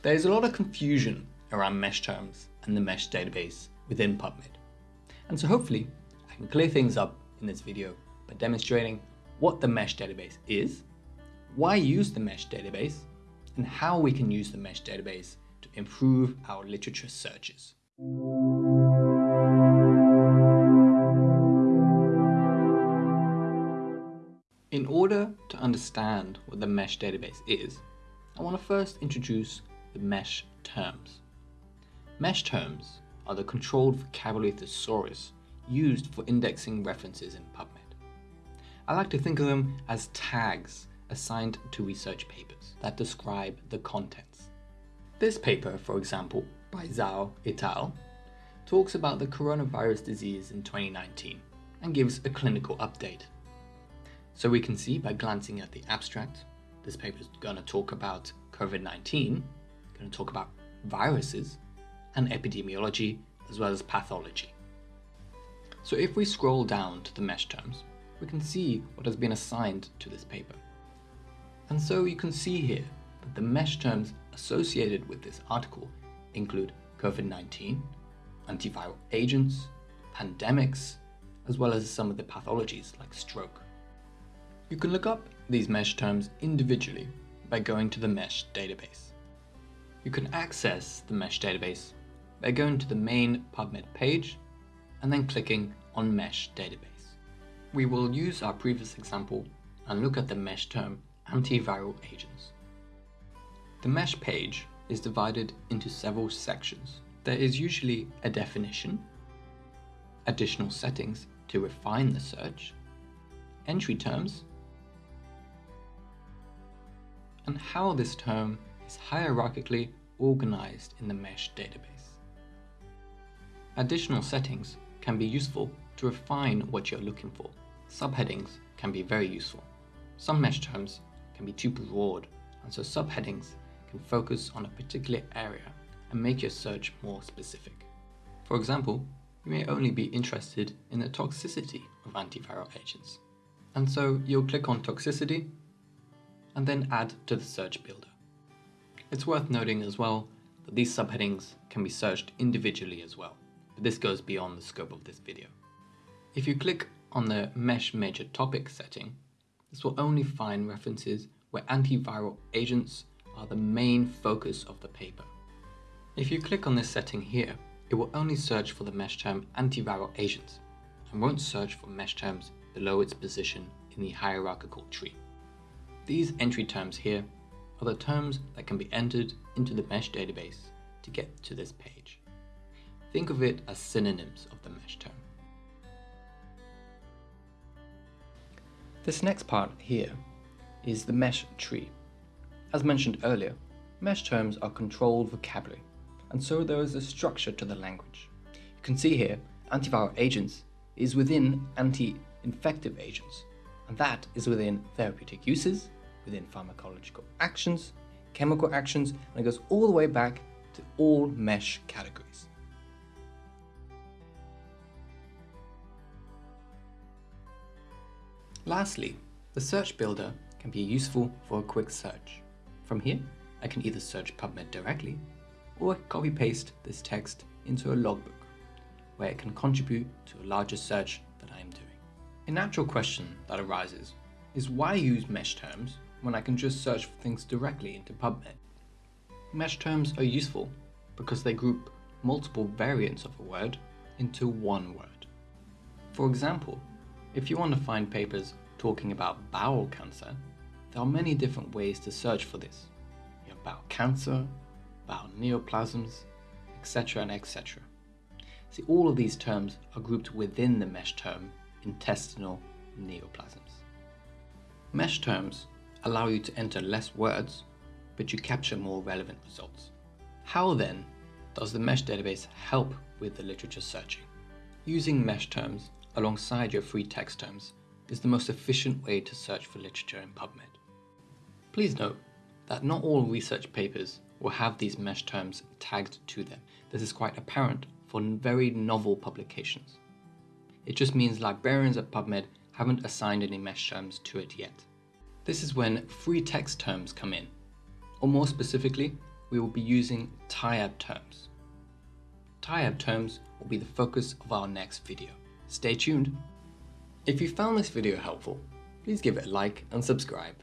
There is a lot of confusion around mesh terms and the mesh database within PubMed. And so hopefully I can clear things up in this video by demonstrating what the mesh database is, why use the mesh database, and how we can use the mesh database to improve our literature searches. In order to understand what the mesh database is, I want to first introduce the mesh terms. Mesh terms are the controlled vocabulary thesaurus used for indexing references in PubMed. I like to think of them as tags assigned to research papers that describe the contents. This paper, for example, by Zhao et al., talks about the coronavirus disease in 2019 and gives a clinical update so we can see by glancing at the abstract, this paper is going to talk about COVID-19, going to talk about viruses and epidemiology as well as pathology. So if we scroll down to the mesh terms, we can see what has been assigned to this paper. And so you can see here that the mesh terms associated with this article include COVID-19, antiviral agents, pandemics, as well as some of the pathologies like stroke. You can look up these mesh terms individually by going to the mesh database. You can access the mesh database by going to the main PubMed page and then clicking on mesh database. We will use our previous example and look at the mesh term antiviral agents. The mesh page is divided into several sections. There is usually a definition, additional settings to refine the search, entry terms, and how this term is hierarchically organized in the mesh database. Additional settings can be useful to refine what you're looking for. Subheadings can be very useful. Some mesh terms can be too broad, and so subheadings can focus on a particular area and make your search more specific. For example, you may only be interested in the toxicity of antiviral agents. And so you'll click on toxicity and then add to the search builder. It's worth noting as well that these subheadings can be searched individually as well, but this goes beyond the scope of this video. If you click on the Mesh Major Topic setting, this will only find references where antiviral agents are the main focus of the paper. If you click on this setting here, it will only search for the mesh term antiviral agents and won't search for mesh terms below its position in the hierarchical tree. These entry terms here are the terms that can be entered into the mesh database to get to this page. Think of it as synonyms of the mesh term. This next part here is the mesh tree. As mentioned earlier, mesh terms are controlled vocabulary, and so there is a structure to the language. You can see here, antiviral agents is within anti-infective agents, and that is within therapeutic uses, within pharmacological actions, chemical actions, and it goes all the way back to all mesh categories. Lastly, the search builder can be useful for a quick search. From here, I can either search PubMed directly or copy paste this text into a logbook where it can contribute to a larger search that I am doing. A natural question that arises is why use mesh terms when I can just search for things directly into PubMed. Mesh terms are useful because they group multiple variants of a word into one word. For example, if you want to find papers talking about bowel cancer, there are many different ways to search for this. You have bowel cancer, bowel neoplasms, etc. and etc. See, all of these terms are grouped within the mesh term intestinal neoplasms. Mesh terms allow you to enter less words, but you capture more relevant results. How then does the mesh database help with the literature searching? Using mesh terms alongside your free text terms is the most efficient way to search for literature in PubMed. Please note that not all research papers will have these mesh terms tagged to them. This is quite apparent for very novel publications. It just means librarians at PubMed haven't assigned any mesh terms to it yet. This is when free text terms come in, or more specifically, we will be using TIAB terms. TIAB terms will be the focus of our next video. Stay tuned. If you found this video helpful, please give it a like and subscribe.